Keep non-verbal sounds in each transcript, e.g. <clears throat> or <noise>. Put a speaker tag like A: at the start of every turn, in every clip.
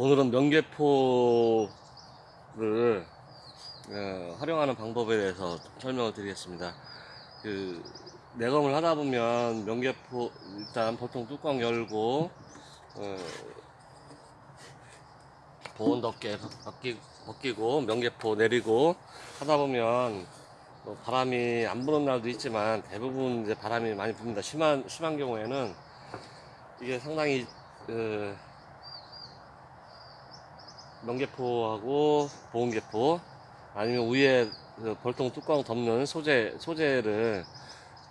A: 오늘은 명계포를 어, 활용하는 방법에 대해서 설명을 드리겠습니다. 그 내검을 하다 보면 명계포 일단 보통 뚜껑 열고 어, 보온 덮개 벗기, 벗기고 명계포 내리고 하다 보면 뭐 바람이 안 부는 날도 있지만 대부분 이제 바람이 많이 붑니다. 심한 심한 경우에는 이게 상당히 그 명계포하고 보온계포 아니면 위에 그 벌통 뚜껑 덮는 소재 소재를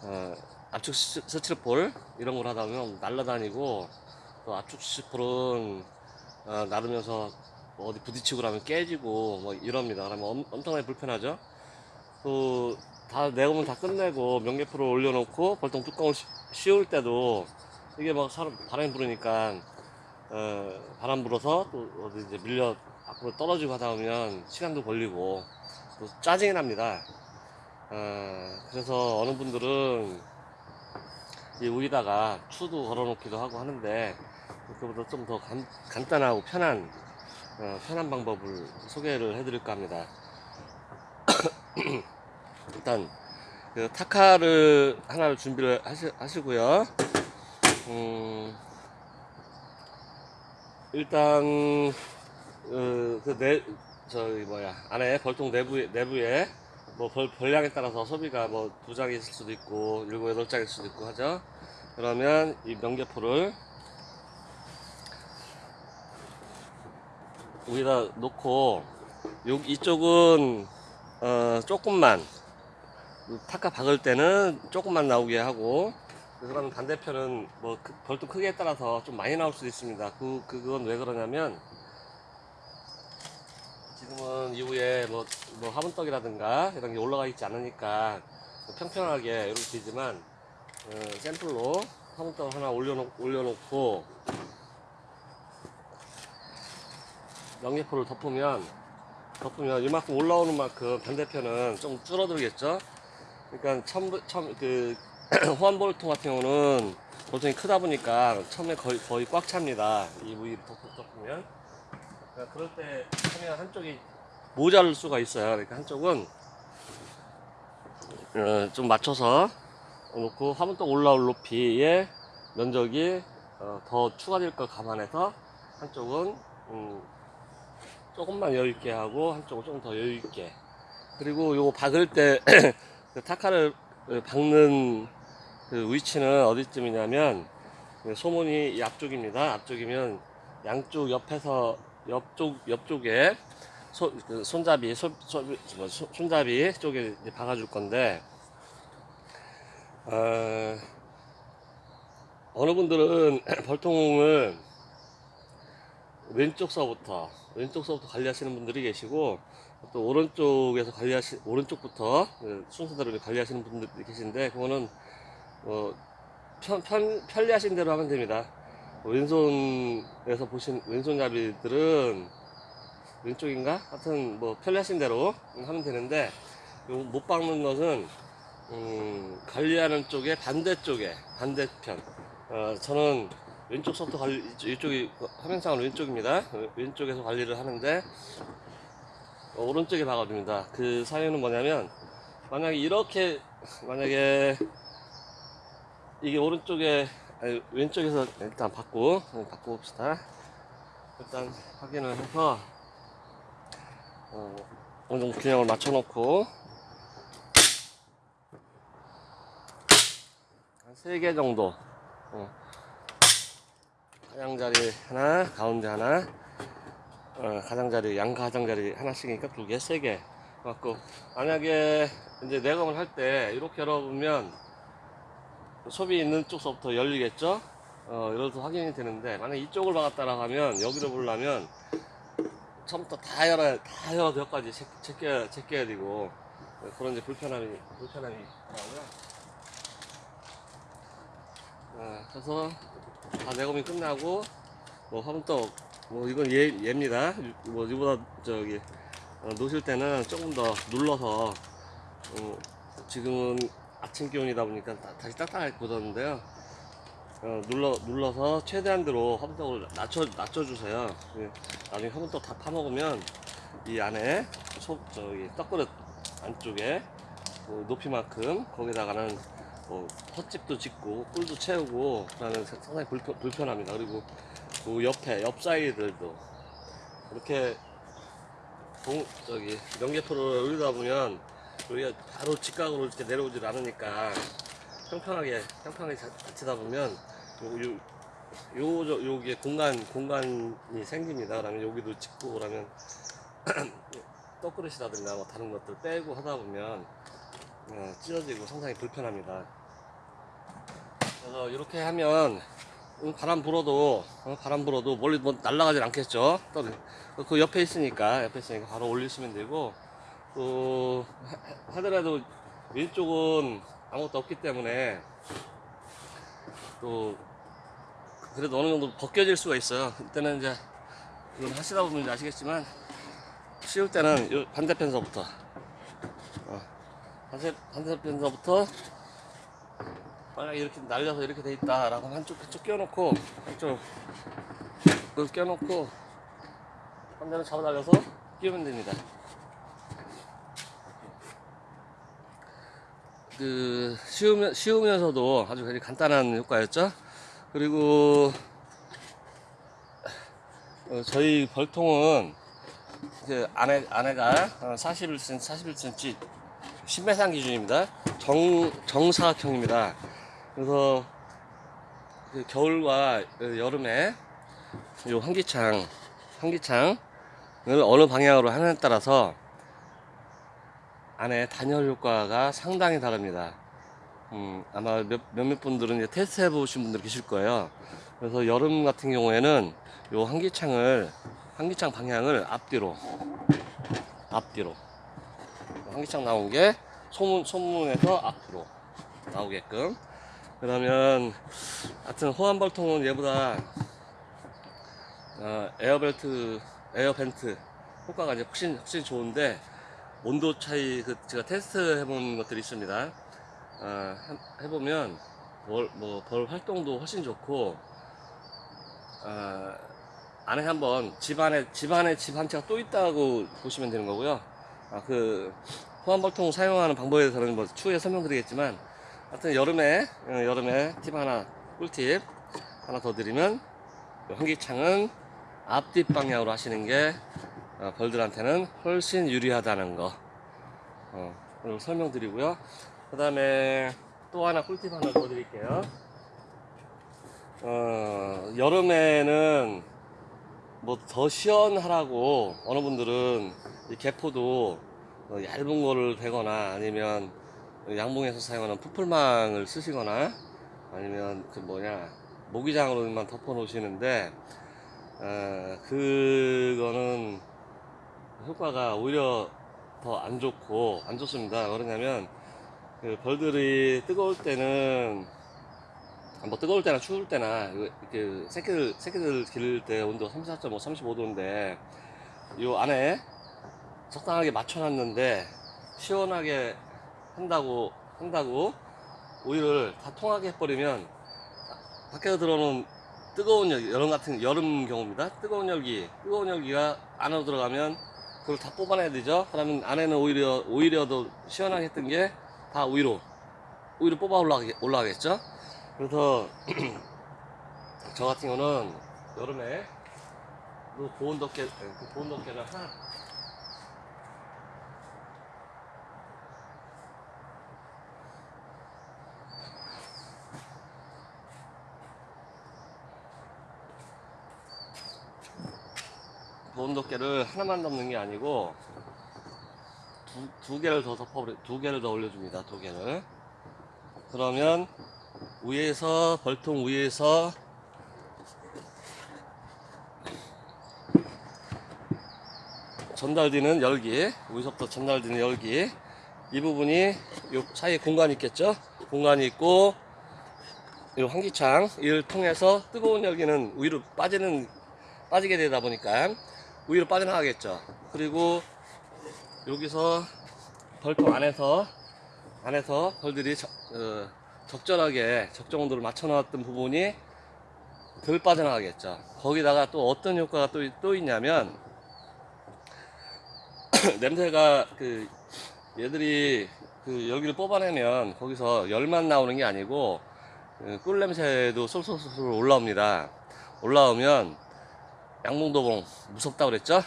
A: 어, 압축 스- 스티로폴 이런 걸 하다 보면 날라다니고 또 압축 스티로폴은 어, 나르면서 뭐 어디 부딪히고 나면 깨지고 뭐 이럽니다. 그러면 엄, 엄청나게 불편하죠. 또 다 내고면 다 끝내고 명계포를 올려놓고 벌통 뚜껑을 씌- 씌울 때도 이게 막 사람 바람이 부르니까 어, 바람 불어서 또 어디 이제 밀려 앞으로 떨어지고 하다 보면 시간도 걸리고 또 짜증이 납니다. 어, 그래서 어느 분들은 이 위에다가 추도 걸어놓기도 하고 하는데 그보다 좀 더 간단하고 편한 어, 편한 방법을 소개를 해드릴까 합니다. <coughs> 일단 그 타카를 하나를 준비를 하시, 하시고요. 음, 일단 어, 그내 저기 뭐야 안에 벌통 내부에 내부에 뭐 벌, 벌량에 따라서 소비가 뭐 두 장이 있을 수도 있고 일곱 여덟 장일 수도 있고 하죠. 그러면 이 명계포를 여기다 놓고 요 이쪽은 어 조금만 타카 박을 때는 조금만 나오게 하고 그러면 반대편은 뭐 그- 벌통 크기에 따라서 좀 많이 나올 수도 있습니다. 그 그건 왜 그러냐면 지금은 이후에 뭐, 뭐 화분떡이라든가 이런 게 올라가 있지 않으니까 평평하게 이렇게 되지만 어, 샘플로 화분떡 하나 올려놓, 올려놓고 명예포를 덮으면 덮으면 이만큼 올라오는 만큼 반대편은 좀 줄어들겠죠. 그러니까 처음 그 <clears throat> 호환볼통 같은 경우는 볼통이 크다 보니까 처음에 거의 거의 꽉 찹니다. 이 위를 덮- 덮으면 그러니까 그럴 때 하면 한쪽이 모자랄 수가 있어요. 그러니까 한쪽은 어, 좀 맞춰서 놓고 화분떡 올라올 높이의 면적이 어, 더 추가될 걸 감안해서 한쪽은 음, 조금만 여유 있게 하고 한쪽은 조금 더 여유 있게 그리고 요거 박을 때 <clears throat> 그 타카를 그 박는 그 위치는 어디쯤이냐면 그 소문이 이 앞쪽입니다. 앞쪽이면 양쪽 옆에서 옆쪽 옆쪽에 소, 그 손잡이 손, 손, 뭐, 손- 손잡이 쪽에 박아줄 건데 어, 어느 분들은 <clears throat> 벌통을 왼쪽서부터 왼쪽서부터 관리하시는 분들이 계시고 또 오른쪽에서 관리하시 오른쪽부터 그 순서대로 관리하시는 분들이 계신데 그거는 어, 편, 편, 편리하신 대로 하면 됩니다. 왼손에서 보신 왼손잡이들은 왼쪽인가? 하여튼 뭐 편리하신 대로 하면 되는데 요못 박는 것은 음, 관리하는 쪽에 반대쪽에 반대편 어, 저는 왼쪽서부터 관리 이쪽- 이쪽이 화면상은 왼쪽입니다 어, 왼쪽에서 관리를 하는데 어, 오른쪽에 박아줍니다 그 사연은 뭐냐면 만약에 이렇게 만약에 이게 오른쪽에 아니, 왼쪽에서 일단 받고 바꿔 봅시다. 일단 확인을 해서 어, 어느 정도 균형을 맞춰 놓고. 한세개 정도. 어. 가장자리 하나 가운데 하나. 어, 가장자리 양 가장자리 하나씩이니까 두개 세 개. 갖고 만약에 이제 내검을 할 때 이렇게 열어보면 소비 있는 쪽서부터 열리겠죠 어, 이래서 확인이 되는데 만약 이쪽을 박았다라고 하면 여기로 보려면 처음부터 다 열어야 다 열어서 여기까지 제- 제껴야 되고 그런 이제 불편함이 불편함이 있더라고요. 어, 그래서 다 내검이 끝나고 뭐 화분떡 뭐 이건 얘 얘입니다. 뭐 이보다 저기 어, 놓으실 때는 조금 더 눌러서 어, 지금은 아침 기온이다 보니까 다, 다시 딱딱하게 굳었는데요. 어, 눌러 눌러서 최대한대로 화분떡을 낮춰 낮춰주세요. 예, 나중에 화분떡 다 파먹으면 이 안에 소 저기 떡그릇 안쪽에 그 높이만큼 거기다가는 뭐 헛집도 짓고 꿀도 채우고 그러면 상당히 불편, 불편합니다. 그리고 그 옆에 옆 사이들도 이렇게 동, 저기 명계포를 올리다 보면 우리가 바로 직각으로 이렇게 내려오질 않으니까 평평하게 평평하게 자- 자치다 보면 요, 요, 요, 저, 요게 공간 공간이 생깁니다. 그러면 여기도 짓고 그러면 <clears throat> 떡그릇이라든가 뭐 다른 것들 빼고 하다 보면 어, 찢어지고 상당히 불편합니다. 그래서 이렇게 하면 음, 바람 불어도 어, 바람 불어도 멀리 뭐 날아가진 않겠죠. 그 옆에 있으니까 옆에 있으니까 바로 올리시면 되고 또 하- 하더라도 왼쪽은 아무것도 없기 때문에 또 그래도 어느 정도 벗겨질 수가 있어요. 이때는 이제 이건 하시다 보면 아시겠지만 씌울 때는 요 반대편서부터 어, 반대, 반대편서부터 만약에 이렇게 날려서 이렇게 돼 있다 라고 하면 한쪽 한쪽 끼워놓고 한쪽 끼워놓고 한 대는 잡아 달려서 끼우면 됩니다. 그 쉬우면 쉬우면서도 아주 간단한 효과였죠. 그리고 어, 저희 벌통은 그 안에 안에가 41cm 41cm 10m 기준입니다. 정 정사각형입니다. 그래서 그 겨울과 그 여름에 요 환기창 환기창을 어느 방향으로 하느냐에 따라서 안에 단열 효과가 상당히 다릅니다. 음, 아마 몇, 몇몇 분들은 이제 테스트 해보신 분들 계실 거예요. 그래서 여름 같은 경우에는 요 환기창을, 환기창 방향을 앞뒤로, 앞뒤로. 환기창 나온 게 소문, 소문에서 앞으로 나오게끔. 그러면, 하여튼 호환벌통은 얘보다, 어, air belt, air vent 효과가 이제 훨씬, 훨씬 좋은데, 온도 차이 그 제가 테스트 해본 것들이 있습니다. 아, 한- 해보면 벌, 뭐, 벌 활동도 훨씬 좋고 아, 안에 한번 집안에 집안에 집 한 채가 또 있다고 보시면 되는 거고요. 아, 그 호환벌통 사용하는 방법에 대해서는 뭐 추후에 설명드리겠지만 하여튼 여름에 어, 여름에 팁 하나 꿀팁 하나 더 드리면 이 환기창은 앞뒤 방향으로 하시는 게 어, 벌들한테는 훨씬 유리하다는 거 어, 설명드리고요. 그 다음에 또 하나 꿀팁 하나 더 드릴게요. 어, 여름에는 뭐 더 시원하라고 어느 분들은 이 개포도 어, 얇은 거를 대거나 아니면 양봉에서 사용하는 풀풀망을 쓰시거나 아니면 그 뭐냐 모기장으로만 덮어 놓으시는데 어, 그거는 효과가 오히려 더 안 좋고 안 좋습니다. 그러냐면 그 벌들이 뜨거울 때는 뭐 뜨거울 때나 추울 때나 그- 그 새끼들 새끼들 기를 때 온도가 34.5, 35도인데 요 안에 적당하게 맞춰놨는데 시원하게 한다고 한다고 오일을 다 통하게 해버리면 밖에서 들어오는 뜨거운 열기 여름 같은 여름 경우입니다. 뜨거운 열기 뜨거운 열기가 안으로 들어가면 그걸 다 뽑아내야 되죠. 그러면 안에는 오히려 오히려 더 시원하게 했던 게 다 위로 위로 뽑아 올라가게, 올라가겠죠. 그래서 <clears throat> 저 같은 경우는 여름에 그 보온 덮개 그 보온 덮개를 하나 덮개를 하나만 덮는 게 아니고 두, 두 개를 더 덮어 두 개를 더 올려줍니다. 두 개를 그러면 위에서 벌통 위에서 전달되는 열기 위에서부터 전달되는 열기 이 부분이 요 사이에 공간이 있겠죠 공간이 있고 이 환기창 이를 통해서 뜨거운 열기는 위로 빠지는 빠지게 되다 보니까 위로 빠져나가겠죠 그리고 여기서 벌통 안에서 안에서 벌들이 저- 어, 적절하게 적정도를 맞춰 놨던 부분이 덜 빠져나가겠죠. 거기다가 또 어떤 효과가 또, 또 있냐면 <clears throat> 냄새가 그 얘들이 그 열기를 뽑아내면 거기서 열만 나오는 게 아니고 그꿀 냄새도 솔솔솔 올라옵니다. 올라오면 양봉도봉 무섭다 그랬죠?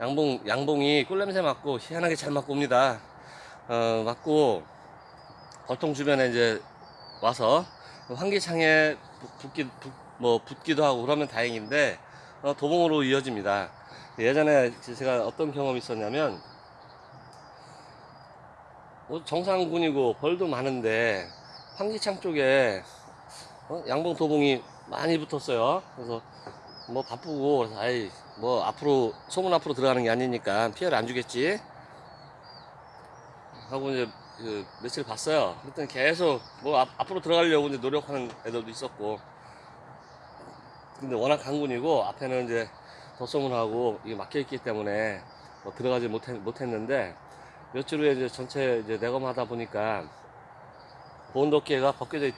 A: 양봉 양봉이 꿀 냄새 맡고 희한하게 잘 맡고 옵니다. 어, 맡고 벌통 주변에 이제 와서 환기창에 붙- 붙기 붙, 뭐 붙기도 하고 그러면 다행인데 어, 도봉으로 이어집니다. 예전에 제가 어떤 경험이 있었냐면 뭐 정상군이고 벌도 많은데 환기창 쪽에 어, 양봉 도봉이 많이 붙었어요. 그래서 뭐 바쁘고 아이 뭐 앞으로 소문 앞으로 들어가는 게 아니니까 피해를 안 주겠지 하고 이제 그 며칠 봤어요. 그랬더니 계속 뭐 앞, 앞으로 들어가려고 이제 노력하는 애들도 있었고 근데 워낙 강군이고 앞에는 이제 덧소문하고 이게 막혀 있기 때문에 뭐 들어가지 못했, 못했는데 며칠 후에 이제 전체 이제 내검하다 보니까 보온도끼가 벗겨져 있-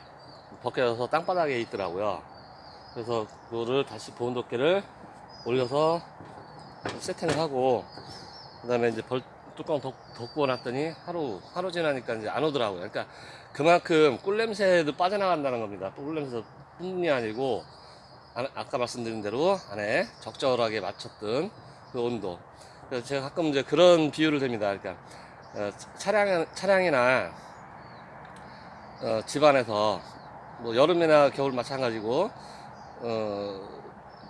A: 벗겨져서 땅바닥에 있더라고요. 그래서 그거를 다시 보온도끼를 올려서 세팅을 하고 그 다음에 이제 벌 뚜껑 덮, 덮고 놨더니 하루 하루 지나니까 이제 안 오더라고요. 그러니까 그만큼 꿀 냄새도 빠져나간다는 겁니다. 꿀 냄새 뿐이 아니고 아, 아까 말씀드린 대로 안에 적절하게 맞췄던 그 온도. 그래서 제가 가끔 이제 그런 비유를 듭니다. 그러니까 어, 차량 차량이나 어, 집안에서 뭐 여름이나 겨울 마찬가지고 어,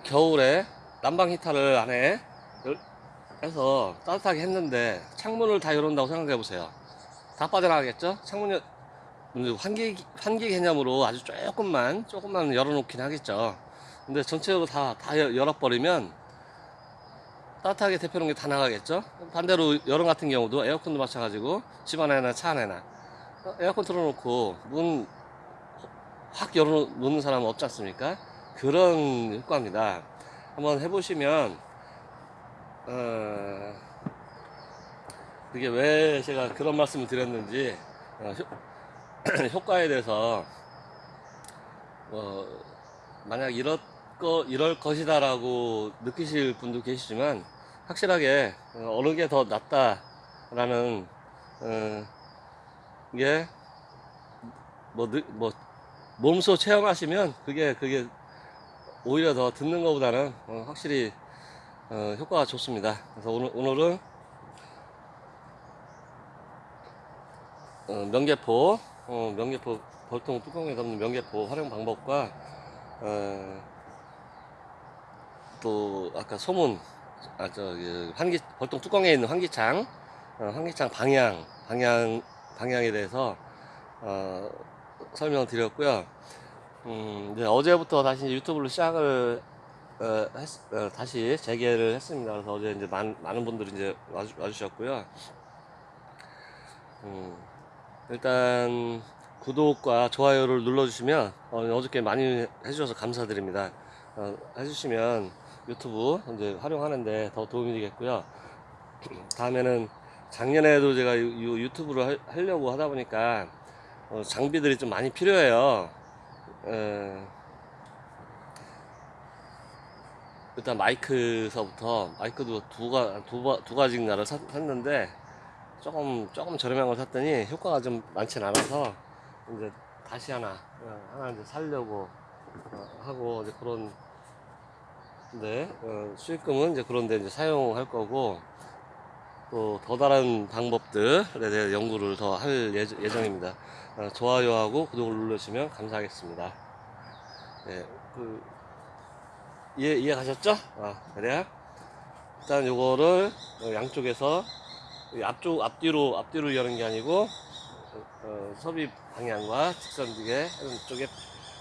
A: 겨울에 난방 히터를 안에 열- 해서 따뜻하게 했는데 창문을 다 열어온다고 생각해 보세요. 다 빠져나가겠죠? 창문 열, 음, 환기 환기 개념으로 아주 조금만 조금만 열어놓긴 하겠죠. 근데 전체적으로 다 다 열어버리면 따뜻하게 대표는 게다 나가겠죠. 반대로 여름 같은 경우도 에어컨도 마찬가지고 집 안에나 차 안에나 어, 에어컨 틀어놓고 문 확 열어놓는 사람은 없지 않습니까? 그런 효과입니다. 한번 해보시면 어, 그게 왜 제가 그런 말씀을 드렸는지 어, 효, <clears throat> 효과에 대해서 어, 만약 이럴 거 이럴 것이다 라고 느끼실 분도 계시지만 확실하게 어, 어느 게 더 낫다 라는 어, 게 뭐, 느- 뭐 몸소 체험하시면 그게 그게 오히려 더 듣는 것보다는 어, 확실히 어, 효과가 좋습니다. 그래서 오늘 오늘은 어, 명계포 어, 명계포 벌통 뚜껑에 담는 명계포 활용 방법과 어, 또 아까 소문 아 저기 환기 벌통 뚜껑에 있는 환기창 어, 환기창 방향 방향 방향에 대해서 어, 설명을 드렸고요. 음, 이제 어제부터 다시 유튜브를 시작을 어, 했- 어, 다시 재개를 했습니다. 그래서 어제 이제 많, 많은 분들이 이제 와주, 와주셨고요. 음, 일단 구독과 좋아요를 눌러주시면 어, 어저께 많이 해주셔서 감사드립니다. 어, 해주시면 유튜브 이제 활용하는데 더 도움이 되겠고요. <clears throat> 다음에는 작년에도 제가 유, 유- 유튜브를 하- 하려고 하다 보니까 어, 장비들이 좀 많이 필요해요. 에, 일단 마이크서부터 마이크도 두, 가, 두, 가- 두 가지인가를 샀, 샀는데 조금 조금 저렴한 걸 샀더니 효과가 좀 많진 않아서 이제 다시 하나 어, 하나 이제 살려고 어, 하고 이제 그런 데 어, 수익금은 이제 그런데 이제 사용할 거고 또 더 다른 방법들에 대해 연구를 더 할 예정입니다. 어, 좋아요하고 구독을 눌러주시면 감사하겠습니다. 네, 그 이해 이해 가셨죠? 아 그래요? 일단 요거를 어, 양쪽에서 이 앞쪽 앞뒤로 앞뒤로 여는 게 아니고 어, 어, 섭입 방향과 직선지게 쪽에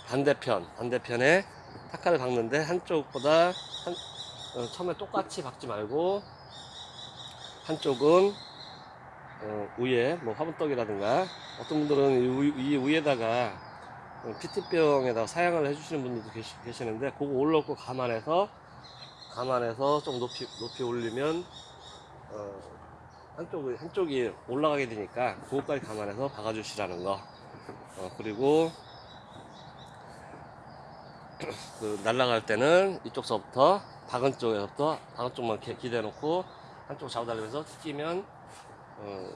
A: 반대편 반대편에 타카를 박는데 한쪽보다 한 어, 처음에 똑같이 박지 말고 한쪽은 어, 위에 뭐 화분떡이라든가 어떤 분들은 이, 위- 이 위에다가 어, 피트병에다가 사양을 해주시는 분들도 계시, 계시는데 그거 올라올 거 감안해서 감안해서 좀 높이 높이 올리면 어, 한쪽이 한쪽이 올라가게 되니까 그것까지 감안해서 박아주시라는 거. 어, 그리고 <clears throat> 그 날아갈 때는 이쪽서부터 박은 쪽에서부터 박은 쪽만 이렇게 기대해 놓고 한쪽 잡아달라면서 끼면 어,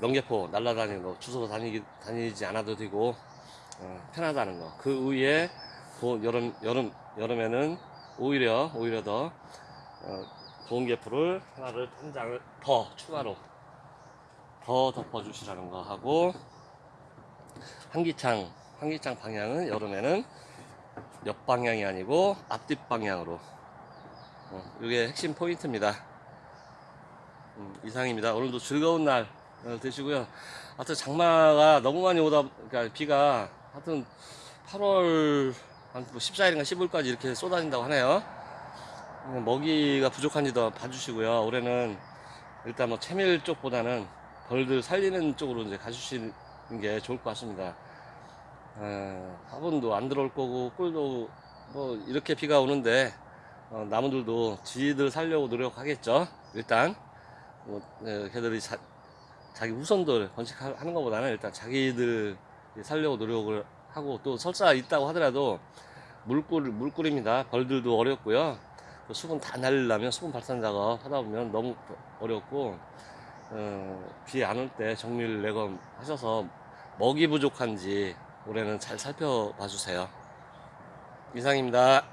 A: 명계포 날아다니는 거 주소로 다니기, 다니지 않아도 되고 어, 편하다는 거. 그 위에 도- 여름 여름 여름에는 오히려 오히려 더 어, 보온계포를 하나를 한 장을 더 추가로 더 덮어 주시라는 거 하고 환기창 환기창 방향은 여름에는 옆 방향이 아니고 앞뒷 방향으로 어, 이게 핵심 포인트입니다. 음, 이상입니다. 오늘도 즐거운 날 어, 되시고요. 하여튼 장마가 너무 많이 오다 그러니까 비가 하여튼 8월 한 14일인가 15일까지 이렇게 쏟아진다고 하네요. 음, 먹이가 부족한지도 봐주시고요. 올해는 일단 뭐 채밀 쪽보다는 벌들 살리는 쪽으로 이제 가주시는 게 좋을 것 같습니다. 어, 화분도 안 들어올 거고 꿀도 뭐 이렇게 비가 오는데 어, 나무들도 지들 살려고 노력하겠죠. 일단 뭐 어, 걔들이 자, 자기 후손들 번식하는 것보다는 일단 자기들 살려고 노력을 하고 또 설사 있다고 하더라도 물꿀 물꿀입니다. 벌들도 어렵고요. 그 수분 다 날리려면 수분 발산 작업 하다 보면 너무 어렵고 어, 비 안 올 때 정밀 내검 하셔서 먹이 부족한지 올해는 잘 살펴봐 주세요. 이상입니다.